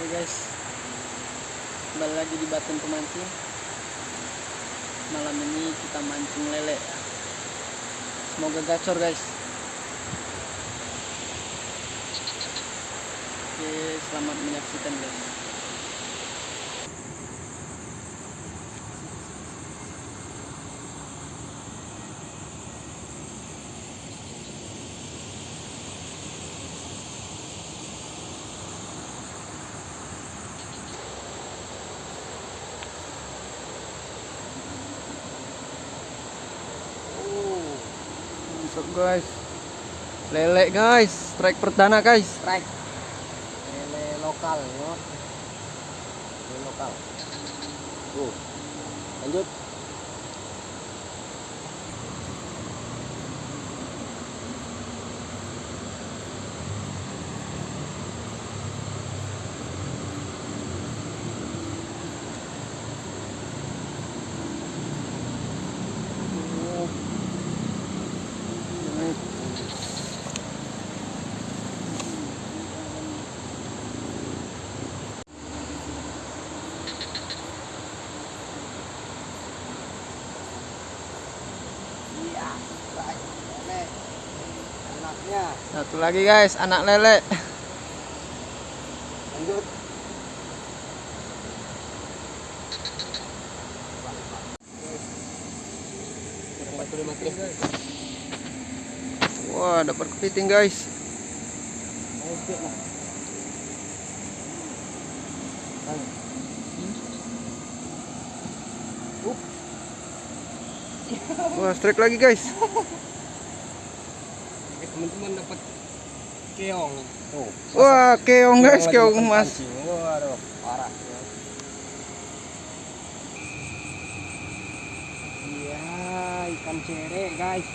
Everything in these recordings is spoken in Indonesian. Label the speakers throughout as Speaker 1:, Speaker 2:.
Speaker 1: Oke guys, kembali lagi di Batin Pemancing. Malam ini kita mancing lele. Semoga gacor guys. Oke, selamat menyaksikan guys. Mantap guys. Lele guys, strike perdana guys.
Speaker 2: strike. Lele lokal lele lokal. Tuh. Lanjut anaknya
Speaker 1: Satu lagi guys, anak lele.
Speaker 2: lanjut
Speaker 1: Wah, dapat kepiting guys. Wah, strike lagi guys.
Speaker 2: Teman-teman dapat keong tuh
Speaker 1: Wah, keong guys, keong emas.
Speaker 2: pancing. waduh parah iya ikan cere guys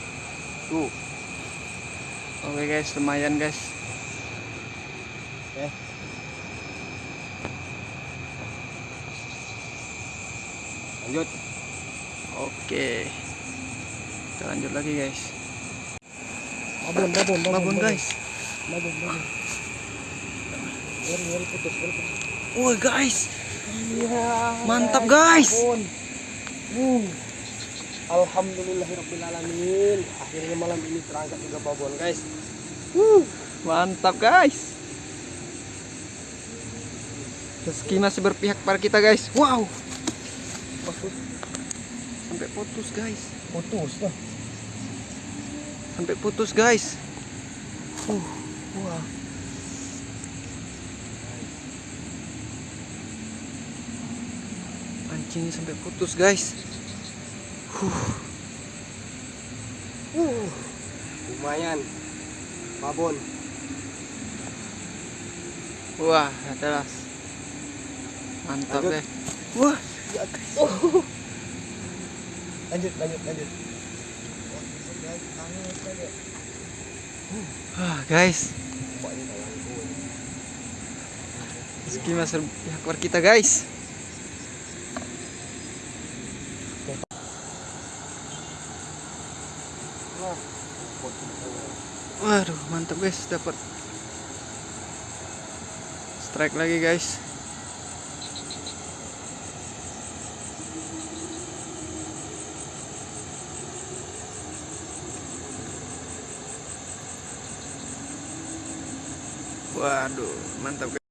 Speaker 2: tuh
Speaker 1: Oke guys, lumayan guys.
Speaker 2: eh lanjut
Speaker 1: Oke. Kita lanjut lagi guys.
Speaker 2: Babon babon
Speaker 1: Babon guys.
Speaker 2: babon babon ngeri putus ngeri putus
Speaker 1: Wah guys,
Speaker 2: iya
Speaker 1: Mantap, guys.
Speaker 2: babon uh. Alhamdulillahirrabbilalamin Akhirnya malam ini terangkat juga babon guys uh.
Speaker 1: mantap guys. Rezeki masih berpihak pada kita guys. Wow, sampai putus guys.
Speaker 2: Putus tuh
Speaker 1: Sampai putus guys. Uh, wah. Pancingnya sampai putus guys. Huh.
Speaker 2: uh. Lumayan Babon
Speaker 1: Wah, adalah mantap
Speaker 2: Lanjut.
Speaker 1: deh. Wah,
Speaker 2: Lanjut lanjut lanjut
Speaker 1: wah guys. Rezeki berpihak pada kita guys. Waduh, mantap guys, dapat strike lagi guys. Waduh, mantap.